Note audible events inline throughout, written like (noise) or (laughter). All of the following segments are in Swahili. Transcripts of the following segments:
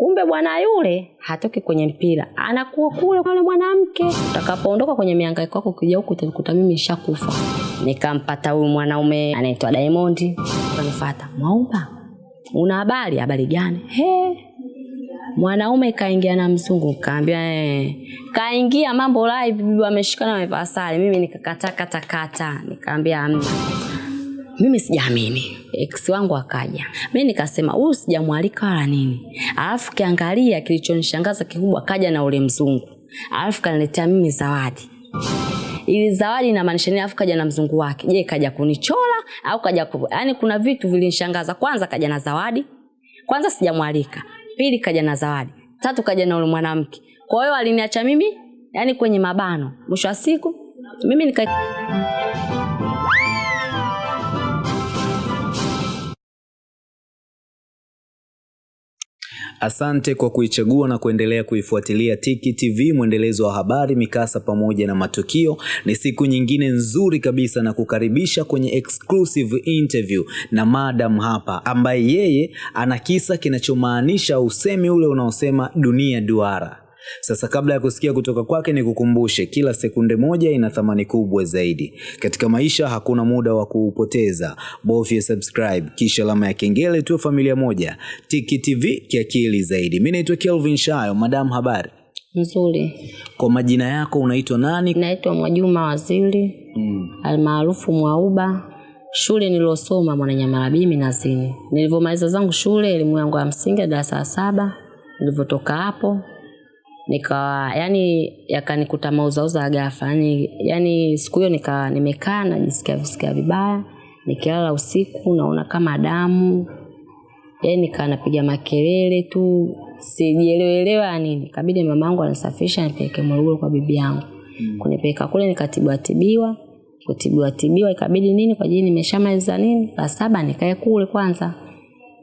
kumbe bwana yule hatoki kwenye mpira. Anakuwa kule kwa mwanamke. Utakapoondoka kwenye mihangaiko yako ukija huku utakuta mimi nishakufa. Nikampata huyu mwanaume anaitwa Diamond. Kanifuata. Mwaumba una habari? Habari gani? He mwanaume kaingia na mzungu. Kaambia eh. kaingia mambo live. Bibi ameshikana amevaa sare. Mimi nikakata kata. Kata nikaambia amna mimi sijaamini. Ex wangu akaja. Mimi nikasema huyu sijamwalika wala nini. Alafu kiangalia kilichonishangaza kikubwa kaja na ule mzungu. Alafu kaniletea mimi zawadi. Ili zawadi inamaanisha nini? Alafu kaja na mzungu wake. Je kaja kunichola au kaja ku... yaani kuna vitu vilinishangaza. Kwanza kaja na zawadi. Kwanza sijamwalika. Pili kaja na zawadi. Tatu kaja na ule mwanamke. Kwa hiyo aliniacha mimi yani kwenye mabano. Mwisho wa siku mimi nika Asante kwa kuichagua na kuendelea kuifuatilia Tiki TV, mwendelezo wa habari, mikasa pamoja na matukio. Ni siku nyingine nzuri kabisa na kukaribisha kwenye exclusive interview na madam hapa, ambaye yeye ana kisa kinachomaanisha usemi ule unaosema dunia duara. Sasa kabla ya kusikia kutoka kwake, ni kukumbushe kila sekunde moja ina thamani kubwa zaidi katika maisha. Hakuna muda wa kuupoteza, bofya subscribe kisha alama ya kengele, tuwe familia moja. Tiki TV kiakili zaidi. Mimi naitwa Kelvin Shayo. Madam, habari? nzuri Kwa majina yako unaitwa nani? naitwa Mwajuma Waziri Mm. almaarufu Mwauba. Shule nilosoma Mwananyamala B Minazini. Nilivyomaliza zangu shule, elimu yangu ya msingi darasa la saba, nilivyotoka hapo nika yani yakanikuta mauzauza gafa ghafla yani, yani siku hiyo nika nimekaa najisikia visikia vibaya. Nikilala usiku naona kama damu. Yani nikaa napiga makelele tu. Sijielewelewa nini. Kabidi mamangu anasafisha nipeleke Morogoro kwa bibi yangu. Kunipeleka kule nikatibiwa tibiwa. Kutibiwa tibiwa ikabidi nini kwa jini nimeshamaliza nini? La saba nikae kule kwanza.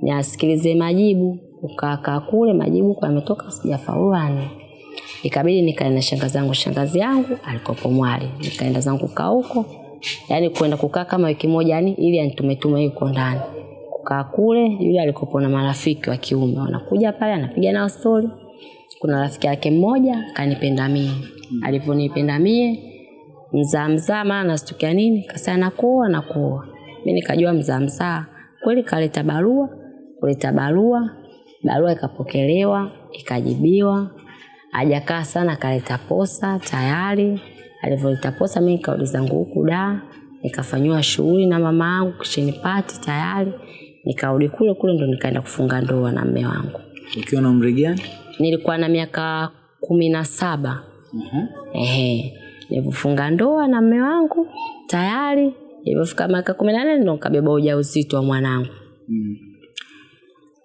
Niasikilize majibu. Ukakaa kule majibu kwa yametoka sijafaulu yani ikabidi nikaenda na shangazi zangu, shangazi yangu alikopo mwali. Nikaenda zangu kaa huko. Yani kwenda kukaa kama wiki moja yani ili anitumetume yuko ndani. Kukaa kule yule alikopo na marafiki wa kiume. Wanakuja pale anapiga nao stori kuna rafiki yake mmoja kanipenda mie. Alivyonipenda mie mzaa mzaa maana nastukia nini? Kasa nakuoa nakuoa. Mi nikajua mzaa mzaa. Kweli kaleta barua kuleta barua. Barua ikapokelewa ikajibiwa hajakaa sana akaleta posa tayari. Alivyoleta posa mimi nikarudi zangu huku da? Nikafanyiwa shughuli na mama yangu kisheni pati tayari. Nikarudi kule kule ndo nikaenda kufunga ndoa na mme wangu. Ukiwa na umri gani? nilikuwa na miaka kumi na saba. Ehe. Nilivyofunga ndoa na mme wangu tayari. Ilivyofika miaka kumi na nane ndo nikabeba ujauzito wa mwanangu. Mm.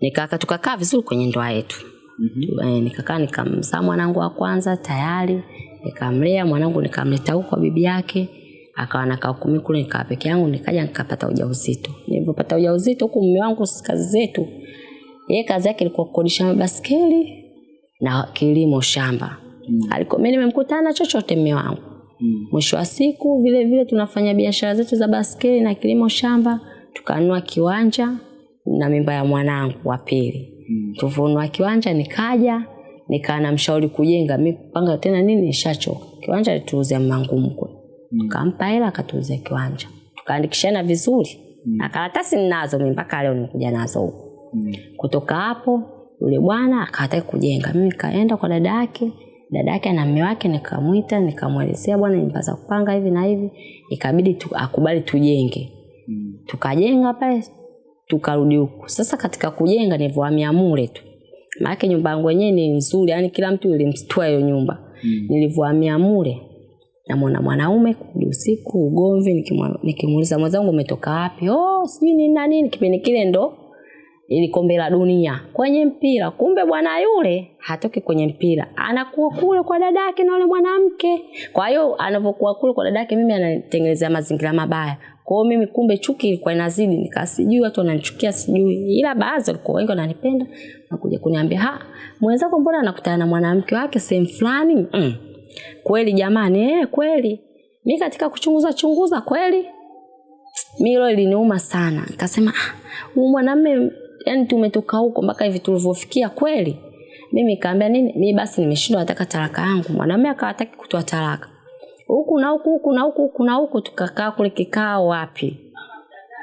nikaka tukakaa vizuri kwenye ndoa yetu mm-hmm. nikakaa nikamzaa mwanangu wa kwanza tayari nikamlea mwanangu nikamleta huko kwa bibi yake akawa nakaa kumi kule nikaa peke yangu nikaja nikapata ujauzito nilivyopata ujauzito huku mume wangu kazi zetu yeye kazi yake ilikuwa kukodisha mabaskeli na kilimo shamba mm. alikuwa mimi nimemkutana chochote mume wangu Mm. mwisho wa siku vile vile tunafanya biashara zetu za baskeli na kilimo shamba tukanunua kiwanja na mimba ya mwanangu wa pili Mm. Tuvunwa kiwanja nikaja nikaa na mshauri kujenga mi kupanga tena nini ishachoka kiwanja tuuze Mangumkwe, Mm. tukampa hela akatuuzia kiwanja tukaandikishana vizuri mm. na karatasi ninazo mi mpaka leo nimekuja nazo Mm. kutoka hapo yule bwana akataka kujenga mimi nikaenda kwa dada yake dada yake na mme wake nikamwita nikamwelezea bwana za kupanga hivi na hivi ikabidi tu, akubali tujenge Mm. tukajenga pale tukarudi huku. Sasa katika kujenga nilivyohamia mule tu. Maana nyumba yangu yenyewe ni nzuri yani kila mtu ilimstua hiyo nyumba. Mm. nilivyohamia mule namwona mwanaume kurudi usiku ugomvi nikimuuliza mwenzangu umetoka wapi? Oh sijui nini na nini kipindi kile ndo ili kombe la dunia. Kwenye mpira kumbe bwana yule hatoki kwenye mpira. Anakuwa kule kwa dadake na yule mwanamke. Kwa hiyo anavyokuwa kule kwa dadake mimi anatengenezea mazingira mabaya kwa hiyo mimi kumbe chuki ilikuwa inazidi nikasijui watu wananichukia sijui. Ila baadhi walikuwa wengi wananipenda nakuja kuniambia ha mwenzako mbona anakutana na mwanamke wake sehemu fulani? Mm. kweli jamani eh, kweli. Mi katika kuchunguza chunguza kweli. Mi hilo iliniuma sana. Nikasema "Ah, huyu mwanamme yani tumetoka huko mpaka hivi tulivyofikia kweli? Mimi kaambia nini? Mimi basi nimeshindwa nataka talaka yangu. Mwanamume akawataki kutoa talaka huku na huku huku na huku huku na huku tukakaa kule kikao wapi?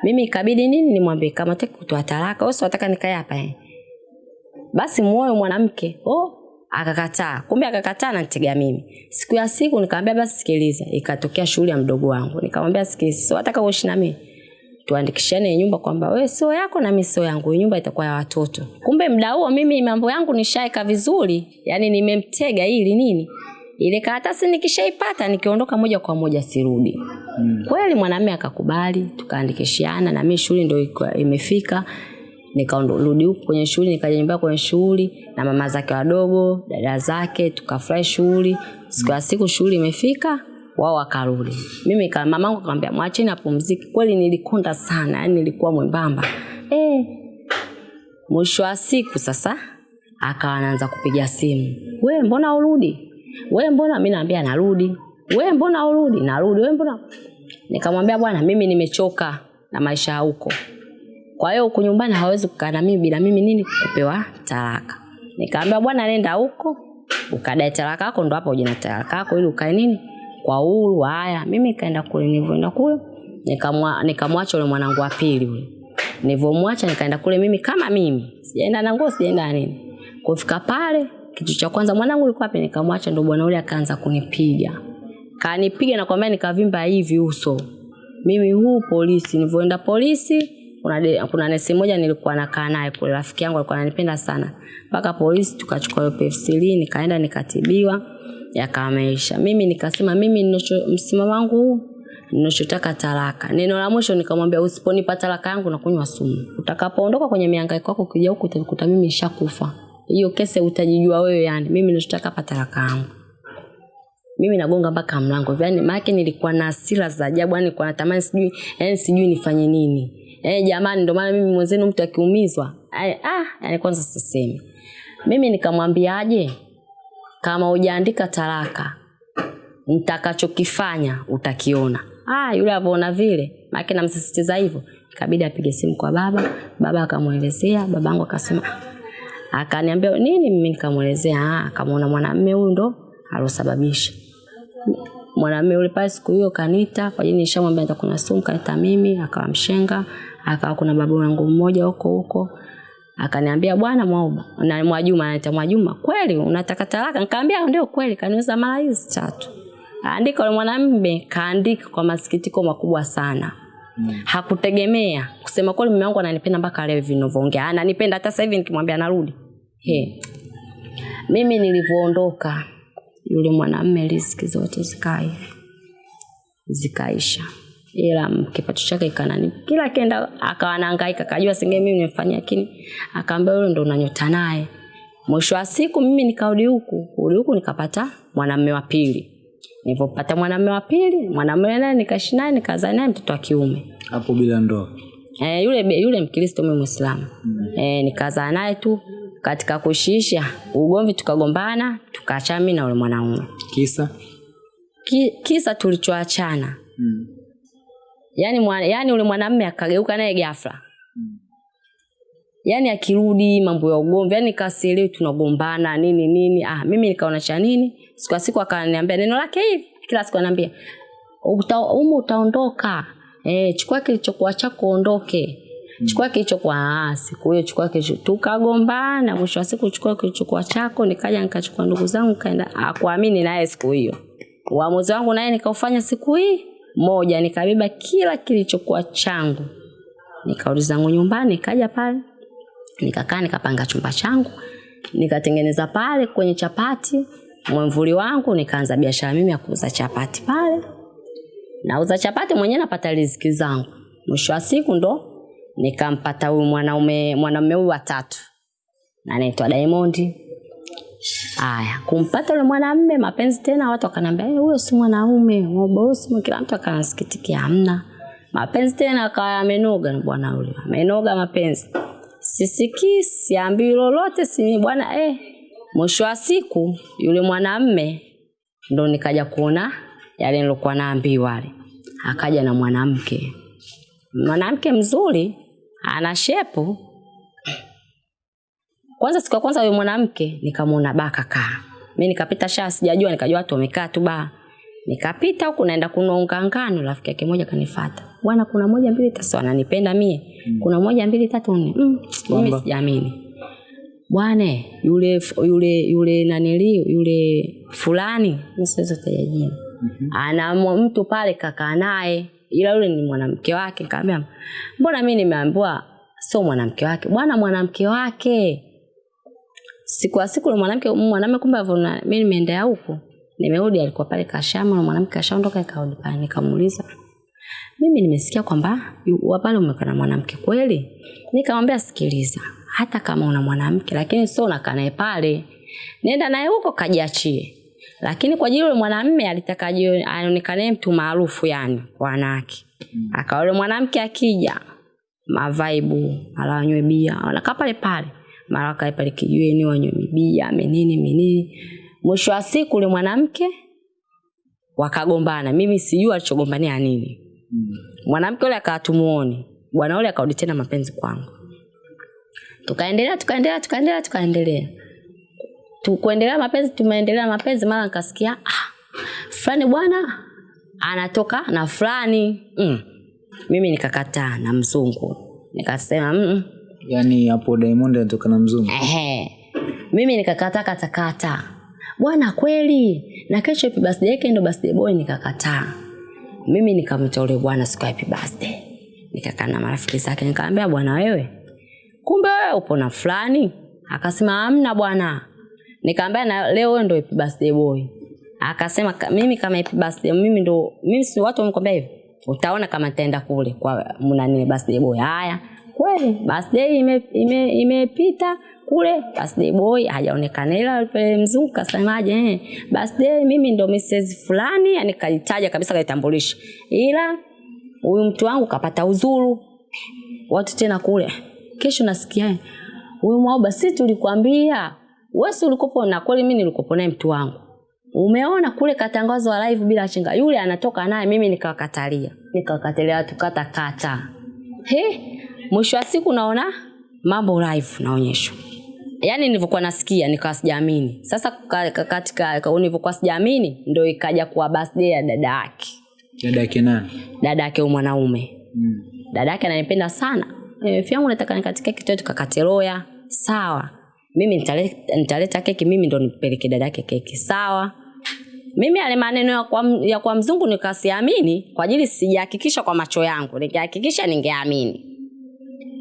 Mimi ikabidi nini nimwambie kama taki kutoa talaka. Wewe unataka nikae hapa eh? Basi muoe mwanamke. Oh akakataa. Kumbe akakataa na nitega mimi. Siku ya siku nikamwambia basi sikiliza. Ikatokea shughuli ya mdogo wangu. Nikamwambia sikiliza so nataka uishi na mimi? Tuandikishane nyumba kwamba wewe sio yako na mimi sio yangu. Nyumba itakuwa ya watoto. Kumbe mda huo mimi mambo yangu nishaeka vizuri. Yani nimemtega ili nini ile karatasi nikishaipata nikiondoka moja kwa moja sirudi. Mm. kweli mwanamume akakubali tukaandikishiana na mimi shule ndio imefika nikarudi huko kwenye shughuli nikaja nyumbani kwenye shughuli na mama zake wadogo dada zake tukafurahi shughuli siku ya siku shughuli imefika wao wakarudi. Mimi kama mamangu akamwambia mwacheni apumzike kweli nilikonda sana yani nilikuwa mwembamba. Eh mwisho wa siku sasa akawa anaanza kupiga simu. We mbona urudi we mbona mi naambia narudi? We mbona urudi narudi. We mbona? Nikamwambia bwana mimi nimechoka na maisha huko. Kwa hiyo huku nyumbani hawezi kukaa na mimi bila mimi nini? Kupewa talaka. Nikaambia bwana nenda huko ukadai talaka yako ndo hapo ujina talaka yako ili ukae nini? Kwa uhuru haya. Mimi kaenda kule nilivyoenda kule nikamwa- nikamwacha yule mwanangu wa pili yule. Nilivyomwacha nikaenda kule mimi kama mimi. Sijaenda na nguo sijaenda nini. Kufika pale kitu cha kwanza mwanangu yuko wapi nikamwacha ndo bwana ule akaanza kunipiga. Kanipiga na kwambia nikavimba hivi uso. Mimi huu polisi nilivyoenda polisi kuna, de, kuna nesi moja nilikuwa nakaa naye kule rafiki yangu alikuwa ananipenda sana. Mpaka polisi tukachukua hiyo PF3 nikaenda nikatibiwa yakameisha. Mimi nikasema mimi ninacho- msimamo wangu ninachotaka talaka. Neno la mwisho nikamwambia usiponipa talaka yangu nakunywa sumu. Utakapoondoka kwenye mihangaiko yako ukija huku utakuta mimi nishakufa hiyo kese utajijua wewe yani. Mimi ninachotaka hapa talaka yangu. Mimi nagonga mpaka mlango yani maana nilikuwa na hasira za ajabu. Yani kwa natamani sijui yani sijui nifanye nini. Eh jamani ndio maana mimi mwenzenu mtu akiumizwa ay, ah yani kwanza sisemi. Mimi nikamwambiaje kama hujaandika talaka nitakachokifanya utakiona. Ah yule avyoona vile. Maana namsisitiza hivyo. Ikabidi apige simu kwa baba. Baba akamwelezea. Babangu akasema akaniambia nini mimi? Nikamwelezea ah akamwona mwanamume huyu ndo alosababisha. Mwanamume yule pale siku hiyo kanita kwa jini nishamwambia nitakunywa sumu kanita mimi akawa mshenga akawa kuna babu yangu mmoja huko huko. Akaniambia bwana Mwauba na Mwajuma anaita Mwajuma kweli unataka talaka? Nikamwambia ndio kweli kaniuza mara hizi tatu. Andika yule mwanamume kaandika kwa masikitiko makubwa sana mm. hakutegemea. Kusema kweli mume wangu ananipenda mpaka leo hivi ninavyoongea. Ananipenda hata sasa hivi nikimwambia narudi he. Mimi nilivyoondoka yule mwanamume riziki zote zikai zikaisha. Ila kipato chake ikanani kila kenda akawa anahangaika akajua singe mimi nimefanya lakini akaambia yule ndo unanyota naye. Mwisho wa siku mimi nikarudi huku huku nikapata mwanamume wa pili nilipopata mwanamume wa pili mwanamume naye nikaishi naye nikazaa naye mtoto wa kiume. Hapo bila ndoa? Eh, yule yule mkristo mimi muislamu. Mm. Eh, nikazaa naye tu katika kushiisha ugomvi tukagombana tukaachana mimi na yule mwanaume. Kisa? Ki, kisa tulichoachana. Mm. yani, mwa, yani ule mwanamume akageuka naye ghafla. Yaani akirudi mambo ya ugomvi yaani kasielewi tunagombana nini nini. Ah mimi nikaona cha nini siku ya siku akaniambia neno lake hivi. Kila siku ananiambia uta, umu utaondoka. Eh chukua kilichokuwa chako uondoke. Chukua kilichokuwa ah siku hiyo chukua kilicho tukagombana. Mwisho wa siku chukua kilichokuwa chako nikaja nikachukua ndugu zangu kaenda akuamini naye siku hiyo. Uamuzi wangu naye nikaufanya siku hii. Moja nikabeba kila kilichokuwa changu. Nikarudi zangu nyumbani? Nikaja pale. Nikakaa nikapanga chumba changu. Nikatengeneza pale kwenye chapati mwemvuli wangu nikaanza biashara mimi ya kuuza chapati pale. Nauza chapati mwenyewe napata riziki zangu. Mwisho wa siku ndo nikampata huyu mwanaume mwanaume huyu watatu. Anaitwa Diamond. Aya, kumpata yule mwanamume mapenzi tena, watu wakaniambia "Eh, huyo si mwanaume, mobosi, kila mtu akanasikitikia, hamna. Mapenzi tena, akawa amenoga na bwana yule, amenoga mapenzi, sisikii, siambii lolote, si bwana eh. Mwisho wa siku yule mwanamme ndo nikaja kuona yale nilokuwa naambiwa wale, akaja na mwanamke, mwanamke mzuri, ana shepu. Kwanza siku ya kwanza yule mwanamke nikamwona baa kakaa. Mi nikapita shaa sijajua nikajua watu wamekaa tu baa. Nikapita huku naenda kunonga ngano rafiki yake moja kanifuata. bwana kuna moja mbili tatu. Ananipenda mie. Kuna moja mbili tatu nne. Mm, mimi sijaamini bwana yule yule yule nanili yule fulani mi siwezi kutaja jina. Ana mtu pale kakaa naye ila yule ni mwanamke wake kaambia mbona mi nimeambiwa sio mwanamke wake? Bwana mwanamke wake. Siku ya siku mwanamke mwanamke mwanamume kumbe avona mi nimeendea huko nimerudi alikuwa pale kashama na mwanamke kashaondoka ikarudi pale nikamuuliza mimi nimesikia kwamba wapale umekana umekaa na mwanamke kweli? Nikamwambia sikiliza hata kama una mwanamke lakini sio unakaa naye pale. Nenda naye huko kajiachie. Lakini kwa ajili yule mwanamme alitaka aonekane mtu maarufu yani kwa wanawake. Akawa yule mwanamke akija mavaibu mara wanywe bia wanakaa pale pale. Mara wakae pale kijiweni wanywe bia, menini menini. Mwisho wa siku yule mwanamke wakagombana. Mimi sijui alichogombania nini. Mwanamke yule akawa tumuoni bwana yule akarudi tena mapenzi kwangu tukaendelea tukaendelea tukaendelea tukaendelea. Tukuendelea mapenzi tumeendelea mapenzi mara nikasikia ah, fulani bwana anatoka na fulani. Mm. mimi nikakataa na mzungu. Nikasema mm, yaani hapo diamond anatoka na mzungu? Ehe. mimi nikakataa katakata bwana kweli na kesho happy birthday yake ndo birthday boy nikakataa. Mimi nikamtolea bwana siku ya happy birthday. Nikakaa na marafiki zake nikamwambia bwana wewe kumbe wewe upo na fulani? Akasema amna bwana. Nikamwambia na leo wewe ndio happy birthday boy? Akasema mimi kama happy birthday mimi ndo mimi si watu wamekwambia hivi utaona kama nitaenda kule kwa mnani birthday boy? Haya kweli birthday ime ime imepita kule birthday boy hajaonekana. Ila mzungu kasemaje eh birthday mimi ndo Mrs fulani yani kalitaja kabisa kaitambulisha ila huyu mtu wangu kapata uzuru. Watu tena kule kesho nasikia huyu mwaoba si tulikwambia? Wesi ulikopo na kweli mimi nilikopo naye mtu wangu. Umeona kule katangazo wa live bila chinga yule anatoka naye mimi nikawakatalia. Nikawakatalia watu kata he mwisho wa siku naona mambo live naonyeshwa. Yaani nilivyokuwa nasikia nikawa sijaamini. Sasa ka- ka- katika nilivyokuwa sijaamini ndo ikaja kuwa birthday ya dada yake. Dada yake nani? Dada yake mwanaume. Mm. dada yake ananipenda sana e, fyangu nataka nikatike kitu tukakate roya. Sawa. Mimi nitaleta, nitaleta keki mimi ndo nipeleke dada yake keki. Sawa. Mimi ale maneno ya kwa, ya kwa mzungu nikasiamini kwa ajili sijahakikisha kwa macho yangu. Nikihakikisha ningeamini.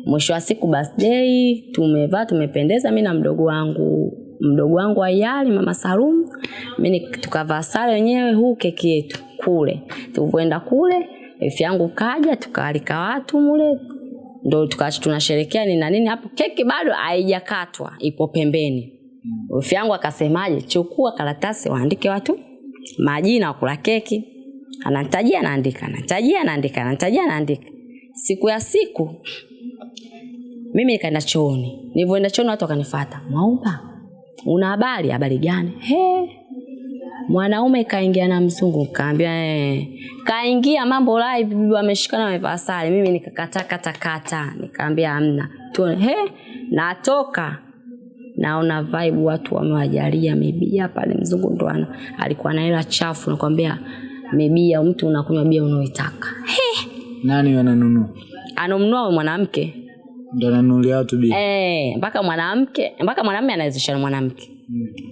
Mwisho wa siku birthday tumevaa tumependeza mi na mdogo wangu. Mdogo wangu ayali mama salum mimi tukavaa sare wenyewe huu keki yetu kule. Tulivyoenda kule efi yangu kaja tukaalika watu mule ndo tukaacha tunasherekea ni na nini hapo. Keki bado haijakatwa ipo pembeni. Efi yangu akasemaje chukua karatasi waandike watu majina wakula keki. Ananitajia anaandika, anatajia naandika anatajia naandika siku ya siku mimi nikaenda chooni. Nilivyoenda chooni watu wakanifata mwaumba una habari? Habari gani? He mwanaume kaingia na mzungu kaambia eh. kaingia mambo live bibi ameshikana amevaa sare. Mimi nikakata kata kata. Nikaambia amna tuone he natoka. Naona vibe watu wamewajalia mibia pale. Mzungu ndo ana- alikuwa na hela chafu nakwambia mibia mtu unakunywa bia unaoitaka. He. Nani wananunua anamnua huyo mwanamke. Ndo ananunulia watu bia? Eh, mpaka mwanamke mpaka mwanamume anawezesha mwanamke. mwanamke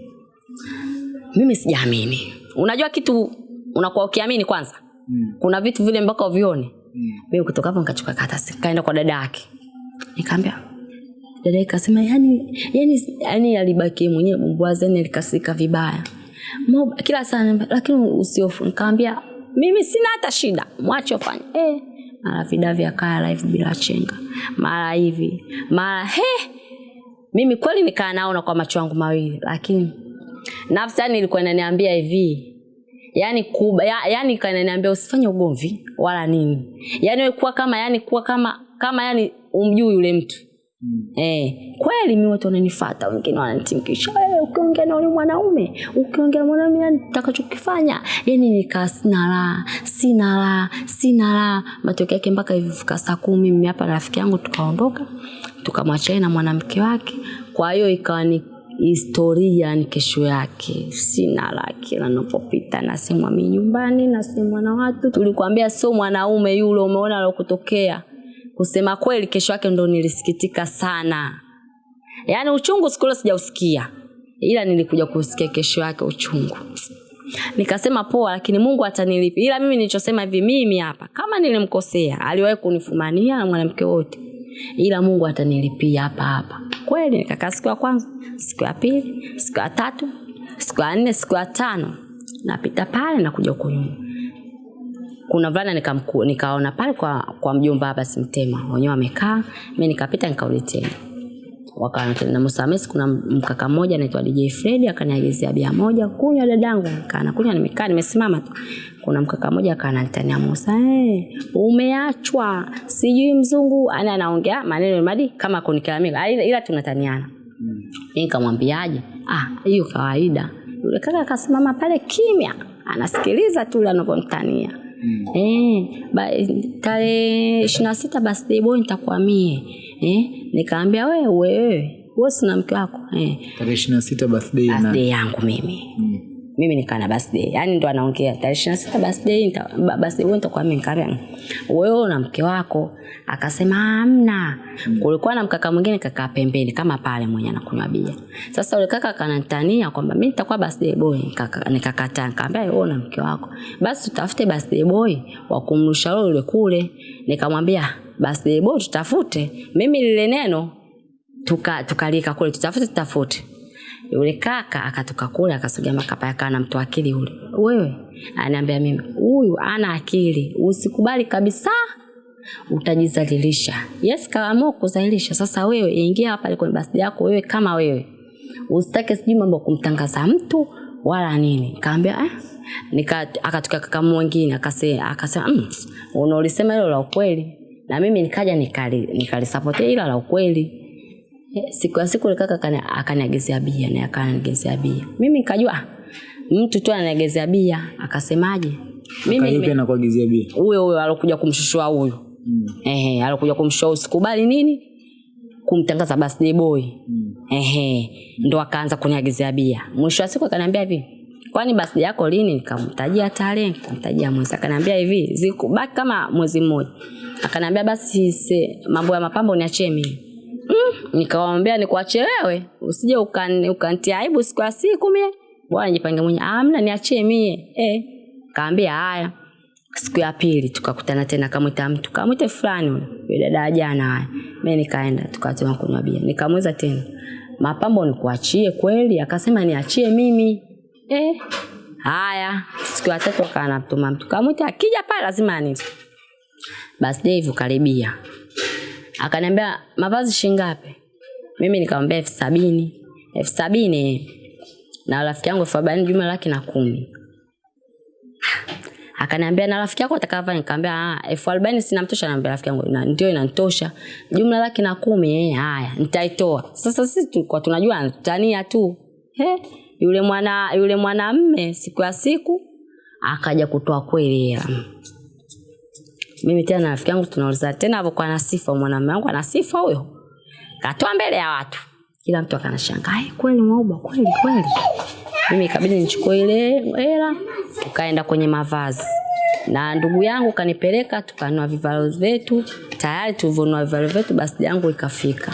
mimi sijaamini unajua kitu unakuwa ukiamini kwanza? Mm. kuna vitu vile mpaka uvione. Mm. mimi kutoka hapo nikachukua karatasi kaenda kwa dada yake. Nikaambia dada yake kasema yani yani yani alibaki yeye mwenyewe bumbwazeni alikasika vibaya. Mo, kila sana lakini usiofu. Nikamwambia mimi sina hata shida mwache ufanye. Eh mara vida vya kaya live bila chenga. Mara hivi mara he mimi kweli nikaa naona kwa macho yangu mawili lakini nafsi yani ilikuwa inaniambia hivi. Yani kuba ya, yani kananiambia usifanye ugomvi wala nini. Yani wewe kuwa kama yani kuwa kama kama yani umjui yule mtu. Mm. Eh, kweli mimi watu wananifuata, wengine wananitimkisha "Eh, ukiongea na yule mwanaume ukiongea na mwanaume yani takachokifanya yani nikaa sina raha sina raha sina raha matokeo yake mpaka hivi fika saa kumi mimi hapa rafiki yangu tukaondoka tukamwachia na mwanamke wake. Kwa hiyo ikawa ni historia ni kesho yake. Sina la kila napopita nasemwa mi nyumbani nasemwa na watu. Tulikwambia sio mwanaume yule umeona alokutokea kusema kweli kesho yake ndo nilisikitika sana. Yaani uchungu siku ile sijausikia. Ila nilikuja kusikia kesho yake uchungu. Nikasema poa lakini mungu atanilipa ila mimi nilichosema hivi mimi hapa kama nilimkosea aliwahi kunifumania na mwanamke wote. Ila mungu atanilipia hapa hapa kweli nikakaa siku ya kwanza siku ya pili siku ya tatu siku ya nne siku ya tano napita pale nakuja huku nyuma. Kuna vulana nikaona pale kwa kwa mjomba hapa simtema wenyewe wamekaa mi nikapita nikarudi tena na Musamesi kuna mkaka mmoja anaitwa DJ Fred akaniagizia bia moja kunywa dadangu kana kunywa nimekaa nimesimama tu. Kuna mkaka mmoja akananitania Musa hey, umeachwa. Sijui mzungu ana anaongea maneno madi kama kunikalamika ila, ila tunataniana. Mm. nikamwambiaje? Ah hiyo kawaida. Yule kaka akasimama pale kimya anasikiliza tu yule anavyomtania. Mm. Eh, ba, tarehe ishirini na sita birthday boy nitakuwa mie eh, nikaambia wewe wewe wewe sina mke wako eh. tarehe ishirini na sita birthday na yangu mimi. Mimi nikaa na birthday. Yani ndo anaongea tarehe ishirini na sita birthday nita- birthday wewe nitakuwa mimi nikaambia wewe na mke wako? Akasema hamna. Kulikuwa na mkaka mwingine kakaa pembeni kama pale mwenye anakunywa bia. Sasa yule kaka kanatania kwamba mi nitakuwa birthday boy. Nikaka- nikakataa nikaambia wewe na mke wako. Basi tutafute birthday boy wa kumrusha yule kule. Nikamwambia birthday boy tutafute. Mimi lile neno tukalika tuka tukalika kule tutafute tutafute yule kaka akatoka kule akasogea makapa yakaa na mtu akili yule. Wewe? Anaambia mimi huyu ana akili. Usikubali kabisa. Utajizalilisha. Yes kaamua kuzalilisha. Sasa wewe ingia hapa kwenye basi yako wewe kama wewe. Usitake sijui mambo kumtangaza mtu wala nini. Kaambia eh? nika akatoka kaka mwingine akasema akasema mm, unaolisema hilo la ukweli. Na mimi nikaja nikali nikalisapotia ila la ukweli siku ya siku kaka akaniagezea bia na akaniagezea bia. Mimi nikajua ah, mtu tu ananiagezea bia akasemaje? Mimi pia nakuagezea bia? Huyo huyo alokuja kumshushua huyo. Mm. ehe alokuja kumshushua usikubali sikubali nini? Kumtangaza birthday boy. Mm. ehe ndo akaanza kuniagezea bia. Mwisho wa siku akaniambia hivi kwani birthday yako lini? Nikamtajia tarehe nikamtajia mwezi. Akaniambia hivi zikubaki kama mwezi mmoja. Akaniambia basi mambo ya mapambo niachie mimi (laughs) mm, nikuache wewe usije ukan- ukantia aibu siku ya siku mie. Bwana jipange mwenye amna niachie mie. Eh kaambia haya. Siku ya pili tukakutana tena kamwita mtu kamwite fulani yule dada jana haya. Mi nikaenda tukatema kunywa bia. Nikamuuliza tena mapambo nikuachie kweli? Akasema niachie mimi. Eh haya. Siku ya tatu akaanatuma mtu kamwita akija pale lazima anite basi hivyo karibia akaniambia mavazi shingapi mimi nikamwambia elfu sabini. Elfu sabini? Na rafiki yangu elfu arobaini jumla laki na kumi. Akaniambia na rafiki yako atakava nikamwambia "Ah, elfu arobaini sinamtosha. Naambia rafiki yangu "Na- ndio inanitosha. Jumla laki na kumi eh, haya nitaitoa. Sasa sisi tulikuwa tunajua tania tu. He, yule mwana yule mwanamme siku ya siku akaja kutoa kweli hela mimi tena na rafiki yangu tunauliza tena hapo na sifa mwanamume wangu ana sifa huyo. Katoa mbele ya watu. Kila mtu akanashangaa "Eh, kweli mwauba kweli kweli. Mimi ikabidi nichukue ile hela tukaenda kwenye mavazi. Na ndugu yangu kanipeleka tukanua vivalo vyetu. Tayari tulivyonua vivalo vyetu basi yangu ikafika.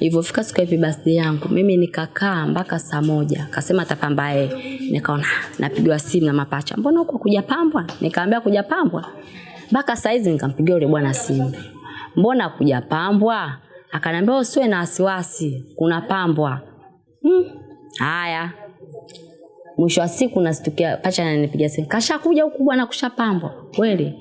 Ilivyofika siku ya basi yangu mimi nikakaa mpaka saa moja. Kasema atapamba yeye nikaona "Ah, napigwa simu na mapacha. Mbona huko kujapambwa nikaambia kuja pambwa mpaka saizi nikampigia yule bwana simu. Mbona kuja pambwa akaniambia usiwe na wasiwasi kuna pambwa. Hmm. haya. Mwisho wa siku nasitukia pacha ananipigia simu. Kashakuja huku bwana kushapambwa? Kweli.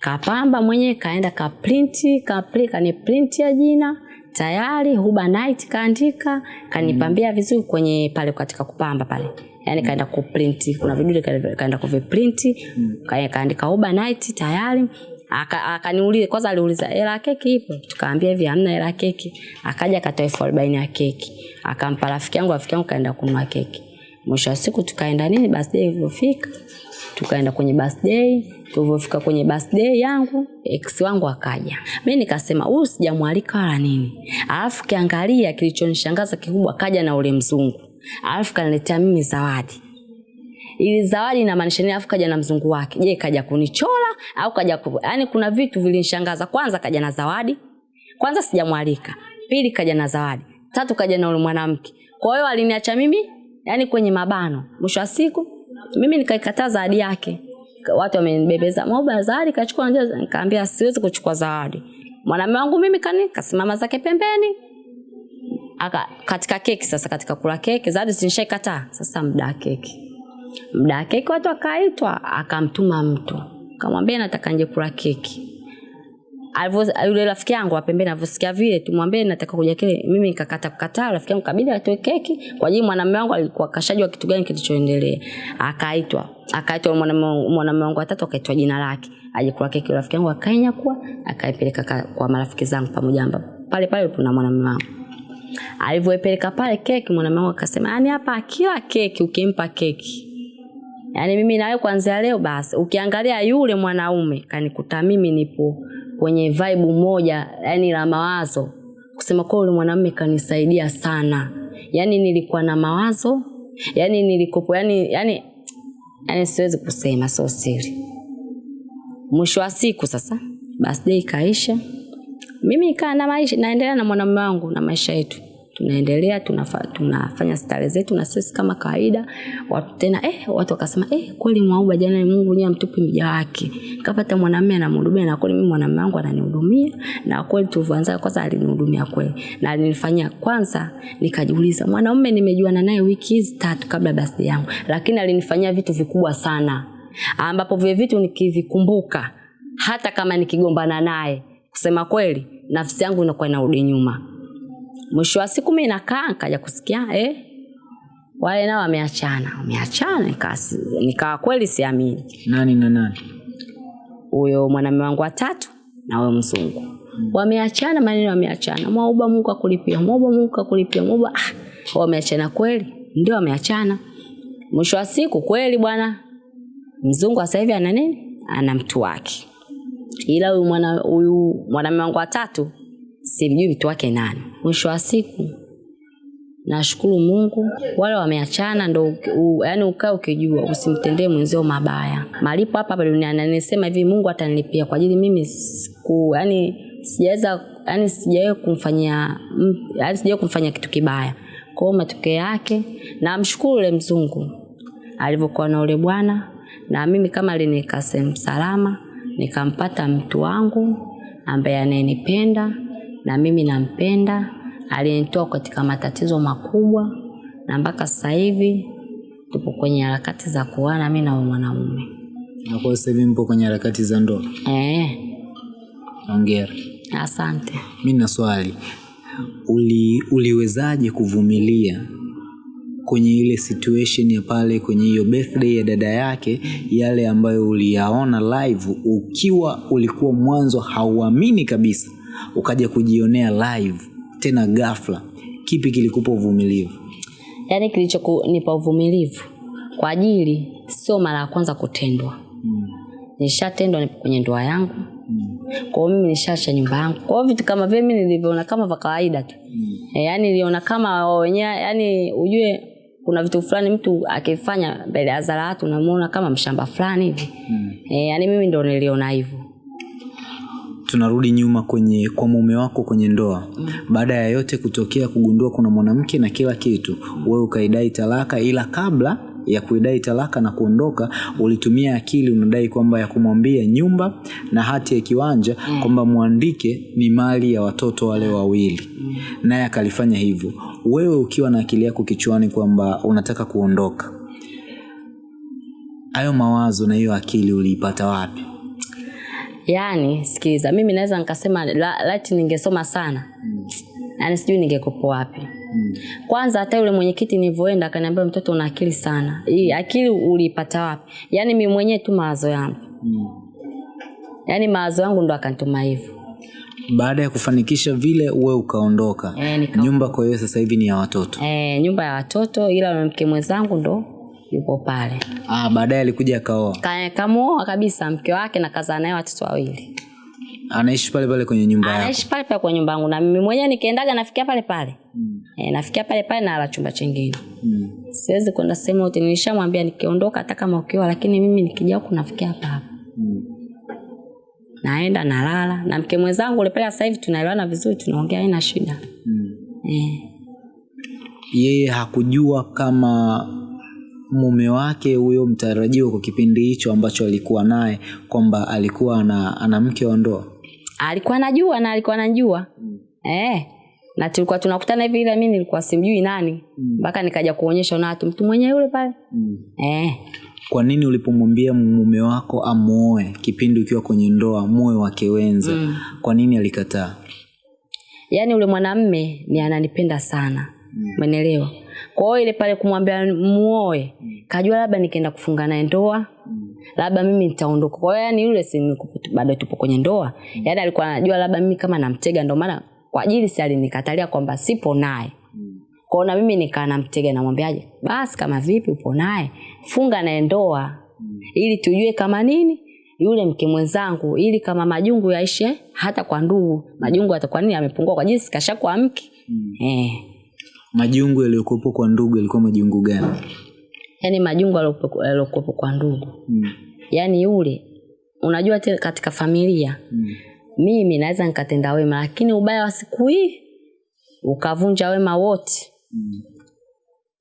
Kapamba mwenyewe kaenda kaprinti kapri kaniprintia jina tayari huba night kaandika kanipambia vizuri kwenye pale katika kupamba pale yaani kaenda kuprinti. Kuna vidude kaenda kuviprinti. Ka- kaandika overnight night tayari. Aka- kwanza aliuliza hela keki ipo? Tukaambia hivi hamna hela keki. Akaja akatoa elfu arobaini ya keki. Akampa rafiki yangu rafiki yangu kaenda kununua keki. Mwisho wa siku tukaenda nini? Birthday ilivyofika. Tukaenda kwenye birthday. Tulivyofika kwenye birthday yangu ex wangu akaja. Mi nikasema huyu sijamwalika wala nini. Alafu kiangalia kilichonishangaza kikubwa kaja na ule mzungu alafu kaniletea mimi zawadi. Ili zawadi inamaanisha nini? Alafu kaja na mzungu wake. Je kaja kunichola au kaja ku... yani kuna vitu vilinishangaza. Kwanza kaja na zawadi. Kwanza sijamwalika. Pili kaja na zawadi. Tatu kaja na ule mwanamke. Kwa hiyo aliniacha mimi yani kwenye mabano. Mwisho wa siku mimi nikaikataa zawadi yake. Watu wamenibebeza moba zawadi kachukua nikaambia siwezi kuchukua zawadi. Mwanamume wangu mimi kani kasimama zake pembeni aka katika keki sasa katika kula keki zawadi sinshaikata sasa muda wa keki. Muda wa keki watu akaitwa akamtuma mtu. Kamwambia nataka nje kula keki. Alivyo- yule rafiki yangu wa pembeni alivyosikia vile tumwambie nataka kuja kile. Mimi nikakata kukataa rafiki yangu kabidi atoe keki kwa ajili mwanamume wangu alikuwa kashajua kitu gani kilichoendelea. Akaitwa. Akaitwa mwanamume mwanamume wangu watatu akaitwa jina lake. Aje kula keki rafiki yangu akainyakua akaipeleka kwa marafiki zangu pamoja ambapo pale pale kuna mwanamume wangu alivyoipeleka pale keki mwanamume wangu akasema yani hapa kila keki ukimpa keki. Yani mimi nawe kuanzia leo basi ukiangalia yule mwanaume kanikuta mimi nipo kwenye vibe moja yani la mawazo. Kusema kwa yule mwanaume kanisaidia sana. Yani nilikuwa na mawazo yani nilikopo yani yani yani siwezi kusema sio siri. Mwisho wa siku sasa birthday ikaisha mimi nikaa na maisha naendelea na mwanamume wangu na maisha yetu. Tunaendelea tunafa, tunafanya stare zetu na sisi kama kawaida. Watu tena eh, watu wakasema eh, kweli mwauba jana mungu nyewe amtupi mja wake. Kapata mwanamume anamhudumia na kweli mimi mwanamume wangu ananihudumia na kweli tulivyoanza kwanza alinihudumia kweli. Na alinifanyia kwanza nikajiuliza mwanaume nimejuana naye wiki hizi tatu kabla basi yangu lakini alinifanyia vitu vikubwa sana. Ambapo vile vitu nikivikumbuka hata kama nikigombana naye kusema kweli nafsi yangu inakuwa inarudi nyuma. Mwisho wa siku mi nakaa nikaja kusikia eh, wale nao wameachana. Wameachana nikawa kweli siamini. Nani na nani? Huyo mwanamume wangu watatu na huyo mzungu. Wameachana maneno wameachana. Mwauba mungu akulipia mwauba mungu akulipia mwauba ah, wameachana kweli ndio wameachana. Mwisho wa siku kweli bwana mzungu sasa hivi ana nini? Ana mtu wake ila huyu mwana huyu mwanamume wangu watatu simjui mtu wake nani. Mwisho wa siku nashukuru mungu wale wameachana ndo yaani ukaa ukijua usimtendee mwenzio mabaya. Malipo hapa hapa duniani anisema hivi mungu atanilipia kwa ajili mimi siku yani sijaweza yani sijawahi kumfanyia yaani sijawahi kumfanyia kitu kibaya. Kwa hiyo matokeo yake namshukuru ule mzungu alivyokuwa na ule bwana na mimi kama alinikasem salama nikampata mtu wangu ambaye anayenipenda na mimi nampenda aliyenitoa katika matatizo makubwa na mpaka sasa hivi tupo kwenye harakati za kuana mimi na mwanamume na kwa sasa hivi mpo kwenye harakati za ndoa? Eh, ongera asante. Mimi na swali. Uli, uliwezaje kuvumilia kwenye ile situation ya pale kwenye hiyo birthday ya dada yake yale ambayo uliyaona live ukiwa ulikuwa mwanzo hauamini kabisa ukaja kujionea live tena ghafla kipi kilikupa uvumilivu? Yaani kilichonipa uvumilivu kwa ajili sio mara ya kwanza kutendwa. Nishatendwa nipo kwenye ndoa yangu. Kwa hiyo mimi nishaacha nyumba yangu. Kwa hiyo vitu kama vile mimi nilivyoona kama vya kawaida tu. E, yani niliona kama wenyewe yani ujue kuna vitu fulani mtu akifanya mbele ya zara watu unamuona kama mshamba fulani hivi mm. e, yani mimi ndo niliona hivyo tunarudi nyuma kwenye kwa mume wako kwenye ndoa mm. baada ya yote kutokea kugundua kuna mwanamke na kila kitu wewe ukaidai talaka ila kabla ya kuidai talaka na kuondoka ulitumia akili unadai kwamba ya kumwambia nyumba na hati ya kiwanja mm. kwamba mwandike ni mali ya watoto wale wawili. Mm. naye akalifanya hivyo. Wewe ukiwa na akili yako kichwani kwamba unataka kuondoka hayo mawazo na hiyo akili uliipata wapi? Yaani sikiliza mimi naweza nikasema la- lati ningesoma sana. Yaani sijui ningekopo wapi kwanza hata yule mwenyekiti nilivyoenda akaniambia mtoto una akili sana. Hii akili uliipata wapi? Yaani mimi mwenyewe tu mawazo yangu. Mm. yaani mawazo yangu ndo akanituma hivyo. Baada ya kufanikisha vile uwe ukaondoka. E, nyumba kwa hiyo sasa hivi ni ya watoto? Eh, nyumba ya watoto ila mke mwenzangu ndo yupo pale. Ah, baadaye alikuja akaoa? Ka- kamuoa kabisa mke wake na kazaa naye watoto wawili. Anaishi pale pale kwenye nyumba yako? Anaishi pale pale kwenye nyumba yangu na mimi mwenyewe nikiendaga nafikia pale pale. mm. E, nafikia pale pale na ala chumba chingine mm. siwezi kwenda sehemu yote nilishamwambia nikiondoka hata kama ukiwa lakini mimi nikija huku nafikia hapa hapa mm. naenda nalala na mke mwenzangu ule pale sasa hivi tunaelewana vizuri tunaongea haina shida mm. e. yeye hakujua kama mume wake huyo mtarajiwa kwa kipindi hicho ambacho alikuwa naye kwamba alikuwa ana, ana mke wa ndoa alikuwa anajua na alikuwa anajua mm. e. na tulikuwa tunakutana hivi ila mimi nilikuwa simjui nani. Mpaka mm. nikaja kuonyesha na watu mtu mwenyewe yule pale. Mm. eh. kwa nini ulipomwambia mume wako amuoe kipindi ukiwa kwenye ndoa moyo wake wenza? Mm. kwa nini alikataa? Yaani ule mwanamme ni ananipenda sana. Umeelewa? Kwa hiyo ile pale kumwambia muoe kajua labda nikienda kufunga naye ndoa labda mimi nitaondoka. Kwa hiyo yani yule si bado tupo kwenye ndoa. Mm. yaani alikuwa anajua labda mimi kama namtega ndio maana kwa ajili si alinikatalia kwamba sipo naye kwao na mimi nikaa namtega namwambiaje basi kama vipi upo naye funga naye ndoa ili tujue kama nini yule mke mwenzangu ili kama majungu yaishe hata kwa ndugu majungu atakuwa nini amepungua kwa jinsi kashakuwa mke eh. majungu yaliyokuwepo kwa ndugu yalikuwa majungu gani yaani majungu yaliokuwepo kwa ndugu mm. yaani yule unajua katika familia Mm. Mimi naweza nikatenda wema lakini ubaya wa siku hii ukavunja wema wote Mm.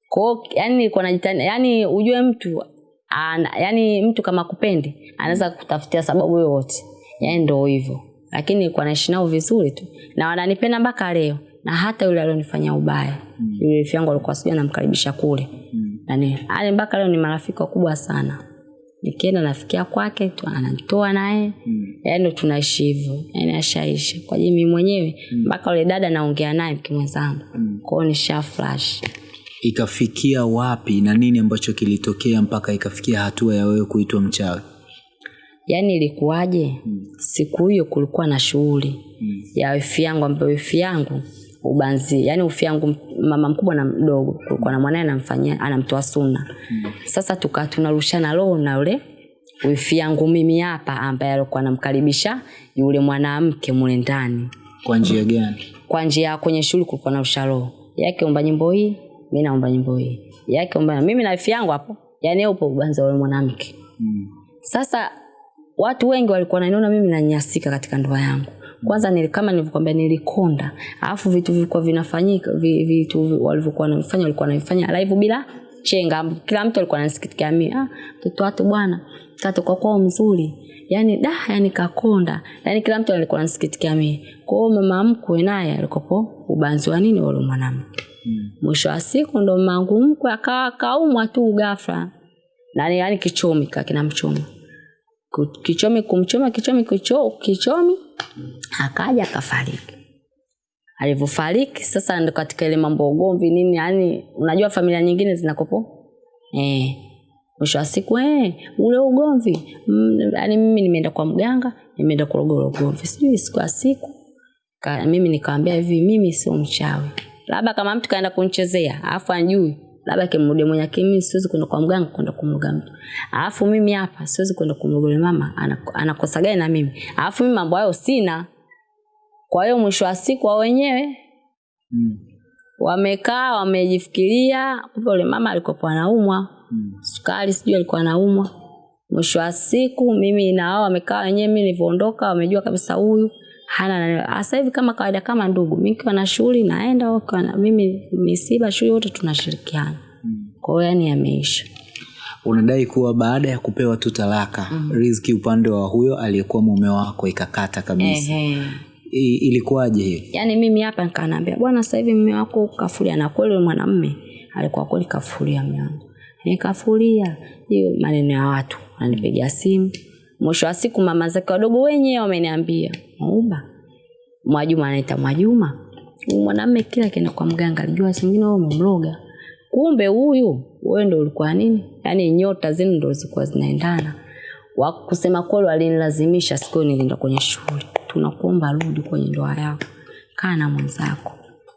kwao yani nilikuwa najitani yani ujue mtu ana, yani mtu kama kupendi anaweza kutafutia sababu yoyote yani ndio hivyo lakini nilikuwa naishi nao vizuri tu na wananipenda mpaka leo na hata yule alionifanya ubaya mm. yule rafiki yangu alikuwa sijui anamkaribisha kule Mm. yani mpaka leo ni marafiki wakubwa sana nikienda nafikia kwake tu ananitoa naye Mm. yaani tunaishi hivyo yaani ashaisha kwa ajili mimi mwenyewe mpaka mm. ule dada naongea naye mke mwenzangu Mm. kwao nisha flash ikafikia wapi na nini ambacho kilitokea mpaka ikafikia hatua ya wewe kuitwa mchawi yaani ilikuwaje siku hiyo kulikuwa na shughuli Mm. ya wifi yangu ambayo wifi yangu ubanzi. Yani ufi yangu mama mkubwa na mdogo kulikuwa na mwanae anamfanyia anamtoa suna sasa tukaa tunarushana roho na yule wifi yangu mimi hapa ambaye alikuwa anamkaribisha yule mwanamke mule ndani. Kwa njia gani? Kwa njia kwenye shule kulikuwa na usharo yake omba nyimbo hii mimi naomba nyimbo hii. Yake omba mimi na wifi yangu hapo yani upo ubanzi wa yule mwanamke. Mm. sasa watu wengi walikuwa wananiona mimi nanyasika katika ndoa yangu kwanza nili, kama nilivyokuambia nilikonda alafu vitu vilikuwa vinafanyika vitu walivyokuwa wanavifanya walikuwa wanavifanya live bila chenga. Kila mtu alikuwa anasikitikia mimi ah mtoto watu bwana mtoto kwa kwao mzuri. Yani da yani kakonda. Yani kila mtu alikuwa anasikitikia mimi kwa hiyo mama mkwe naye alikopo ubanzi wa nini wale mwanamke? Mm. mwisho wa siku ndo mangu mkwe akawa kaumwa tu ghafla. Na yani kichomi kakina mchomi Ku- kichomi kumchoma kichomi kicho, kichomi akaja akafariki. Alivyofariki sasa ndo katika ile mambo ugomvi nini yani unajua familia nyingine zinakopo? Eh mwisho wa siku eh, ule ugomvi. Mm, yani mimi nimeenda kwa mganga nimeenda kurogoro ugomvi. Sijui siku ya siku ka, mimi nikawambia hivi mimi sio mchawi. Labda kama mtu kaenda kunchezea alafu anjui labda kimrudia mwenye kimi siwezi kwenda kwa mganga kwenda kumruga mtu alafu mimi hapa siwezi kwenda kumruga mama anakosa gani na mimi? Alafu mimi mambo hayo sina. Kwa hiyo mwisho wa siku wao wenyewe Mm. wamekaa wamejifikiria kumbe yule mama alikuwa anaumwa. Mm. sukari sijui alikuwa anaumwa. Mwisho wa siku mimi na wao wamekaa wenyewe mimi nilivyoondoka wamejua kabisa huyu hana na sasa hivi kama kawaida kama ndugu. Mimi kiwa na shughuli naenda wao na- mimi misiba shughuli wote tunashirikiana. Mm. kwa hiyo yani yameisha. Unadai kuwa baada ya kupewa tu talaka mm. riziki upande wa huyo aliyekuwa mume wako ikakata kabisa. Eh, I, ilikuwaje hiyo? Yani mimi hapa nikanaambia bwana sasa hivi mume wako kafulia na kweli mwanamme alikuwa kweli kafulia mume wangu hiyo maneno ya watu ananipigia simu mwisho wa siku mama zake wadogo wenyewe wameniambia mauba. Mwajuma anaita mwajuma. Mwanamme kila kienda kwa mganga alijua singine wewe umemloga. Kumbe huyu wewe ndio ulikuwa nini? Yaani nyota zenu ndio zilikuwa zinaendana. Wa kusema kweli walinilazimisha siku nilienda kwenye shule. Tunakuomba rudi kwenye ndoa yako. Kaa na mwenzako.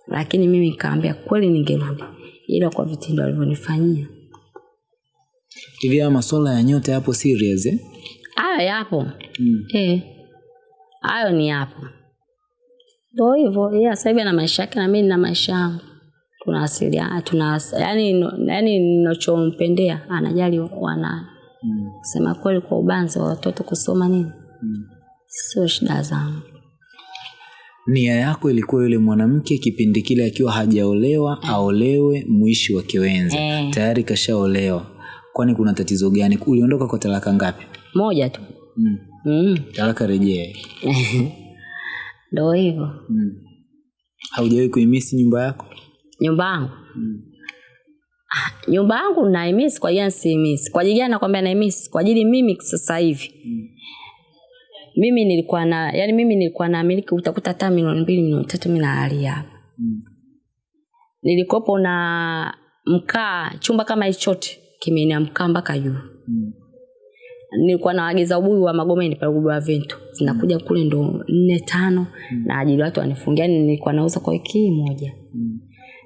Lakini mimi nikaambia kweli ningerudi ila kwa vitendo alivyonifanyia. Hivi haya masuala ya nyota yapo serious eh? Hayo yapo. Mm. Eh, hayo ni yapo. Ndo hivyo yeye sasa hivi ana maisha yake na mimi nina maisha yangu. Tunawasiliana tuna yani nachompendea yani ninachompendea anajali wana Mm. sema kweli kwa ubanzi wa watoto kusoma nini? Mm. sio shida zangu. Nia yako ilikuwa yule mwanamke kipindi kile akiwa hajaolewa mm. aolewe mwishi wa kiwenzi. Eh. tayari kashaolewa. Kwani kuna tatizo gani? Uliondoka kwa talaka ngapi moja tu mm. mm. talaka rejee (laughs) ndo hivyo mm. haujawahi kuimisi nyumba yako nyumba yangu mm. nyumba yangu naimisi kwa ajili siimisi kwa gani nakwambia naimisi kwa ajili mimi sasa hivi mm. mimi nilikuwa na yani mimi nilikuwa na miliki utakuta hata milioni mbili milioni tatu mi nalalia hapa Mm. nilikopo na mkaa chumba kama hichote kimeenea mkaa mpaka juu Mm. Nilikuwa nawaagiza ubuyu wa magomeni pale ubuyu wa vento zinakuja kule ndo nne tano na ajili watu wanifungia nilikuwa nauza kwa wiki moja. Mm.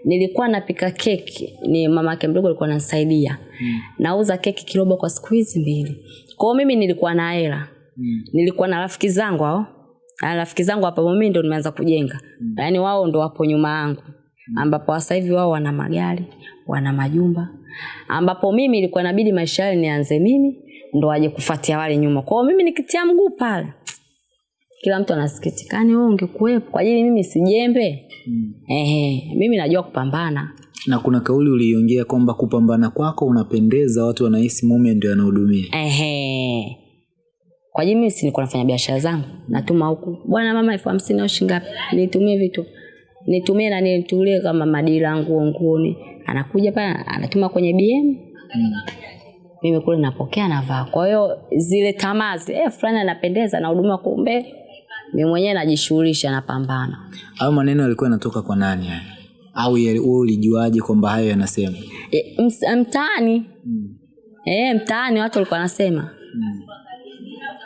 nilikuwa napika keki ni mama yake mdogo alikuwa ananisaidia. Mm. nauza keki kirobo kwa siku hizi mbili. Kwao mimi nilikuwa na hela. Mm. nilikuwa na rafiki zangu hao. Na rafiki zangu hapa mimi ndo nimeanza kujenga. Mm. yaani wao ndo wapo nyuma yangu. Ambapo sasa hivi wao wana magari wana majumba. Ambapo mimi ilikuwa nabidi maisha yale nianze mimi ndo waje kufuatia wale nyuma. Kwao mimi nikitia mguu pale kila mtu anasikitikani wewe ungekuwepo kwa ajili mimi sijembe Mm. ehe mimi najua kupambana. Na kuna kauli uliongea kwamba kupambana kwako unapendeza watu wanahisi mume ndio anahudumia. Ehe. Kwa ajili mimi si niko nafanya biashara zangu. Natuma huku bwana mama elfu hamsini au shingapi nitumie vitu. Nitumie na nitulie kama madira nguo nguoni. Anakuja pale anatuma kwenye bm mm. Mimi kule napokea navaa. Kwa hiyo zile tamaa zile eh, fulani anapendeza na huduma, kumbe mimi mwenyewe najishughulisha napambana. Hayo maneno yalikuwa yanatoka kwa nani haya? Au wewe ulijuaje kwamba hayo yanasema? E, mtaani. Mm. e, mtaani watu walikuwa wanasema. Mm.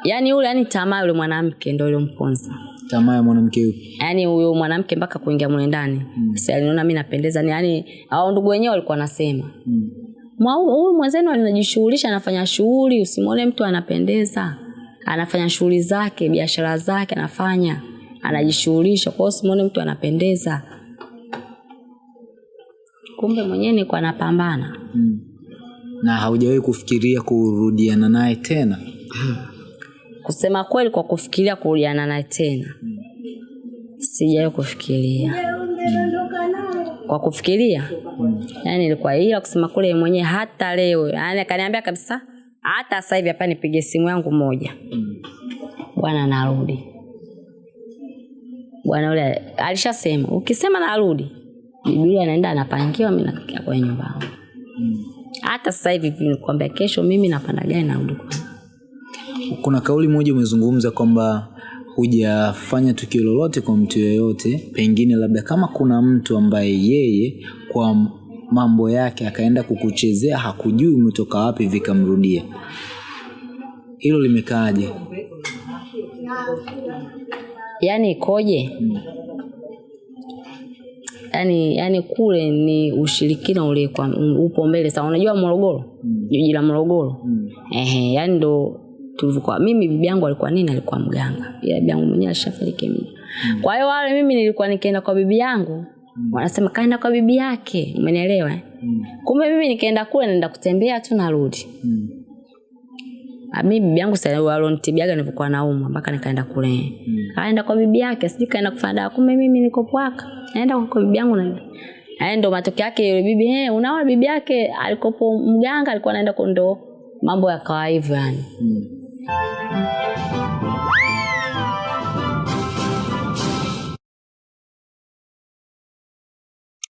yaani yule yani tamaa yule mwanamke ndo ilomponza tamaa ya mwanamke yupi? Yaani huyo mwanamke mpaka kuingia mule ndani. Mm. Sasa aliniona mimi napendeza ni yaani hao ndugu wenyewe walikuwa wanasema. Mm. "Mwa- huyu mwenzenu anajishughulisha anafanya shughuli usimwone mtu anapendeza. Anafanya shughuli zake biashara zake anafanya. Anajishughulisha kwa hiyo usimwone mtu anapendeza. Kumbe mwenyewe niko anapambana. Mm. na haujawahi kufikiria kurudiana naye tena? Kusema kweli kwa kufikiria kurudiana naye tena sijawahi kufikiria. Kwa kufikiria? Yani ilikuwa ila kusema kule mwenyewe hata leo. Yani akaniambia kabisa hata sasa hivi hapa nipige simu yangu moja. Bwana narudi. Bwana yule alishasema ukisema narudi bibilia anaenda anapangiwa mi nakia kwenye nyumba hata sasa hivi nikwambia kesho mimi napanda gari narudi kuna kauli moja umezungumza kwamba hujafanya tukio lolote kwa mtu yoyote pengine labda kama kuna mtu ambaye yeye kwa mambo yake akaenda kukuchezea hakujui umetoka wapi vikamrudia. Hilo limekaaje? Yaani ikoje? Yaani yaani kule ni ushirikina ule kwa upo mbele sana. Unajua morogoro? Jiji la morogoro? Mm. ehe yaani ndo tulivyokuwa mimi bibi yangu alikuwa nini alikuwa mganga ila bibi yangu mwenyewe alishafariki mimi kwa hiyo wale mimi nilikuwa nikienda kwa bibi yangu mm. wanasema kaenda kwa bibi yake umenielewa eh? Mm. kumbe mimi nikaenda kule naenda kutembea tu narudi Mm. Ah, mi bibi yangu sa- walonitibiaga nilivyokuwa naumwa mpaka nikaenda kule Mm. kaenda kwa bibi yake sijui kaenda kufanya dawa kumbe mimi niko pwaka naenda kwa bibi yangu na Aya ndo matokeo yake yule bibi hey, unaona bibi yake alikopo mganga alikuwa anaenda kondo mambo yakawa hivyo yani Mm. Música